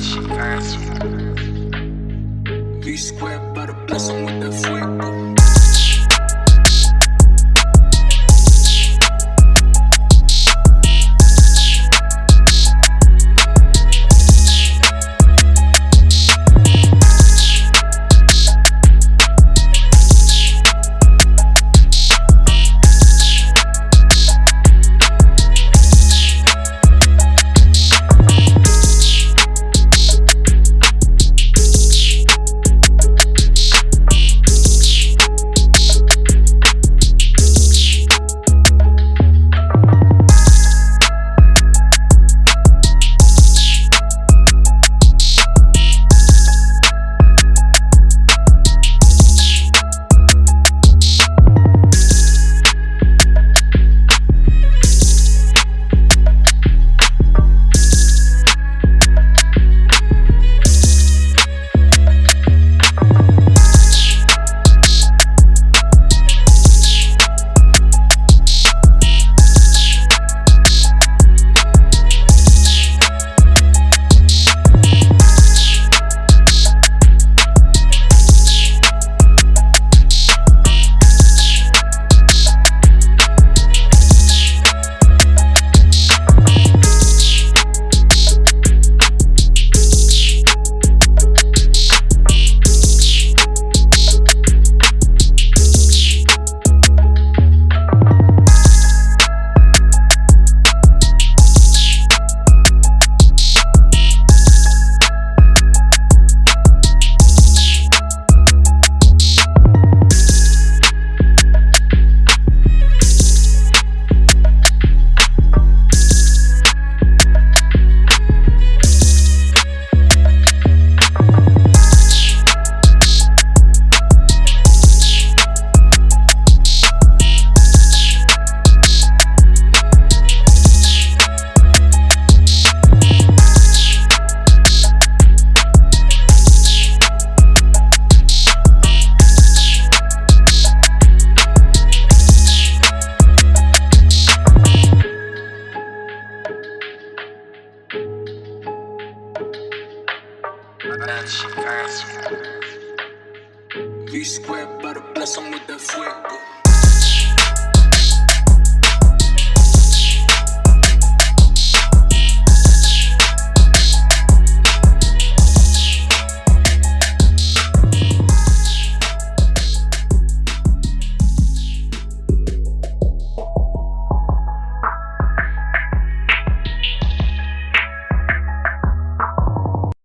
shit fast. B square, but a blessing with the fuego. Bitch square, but a bless with fuego.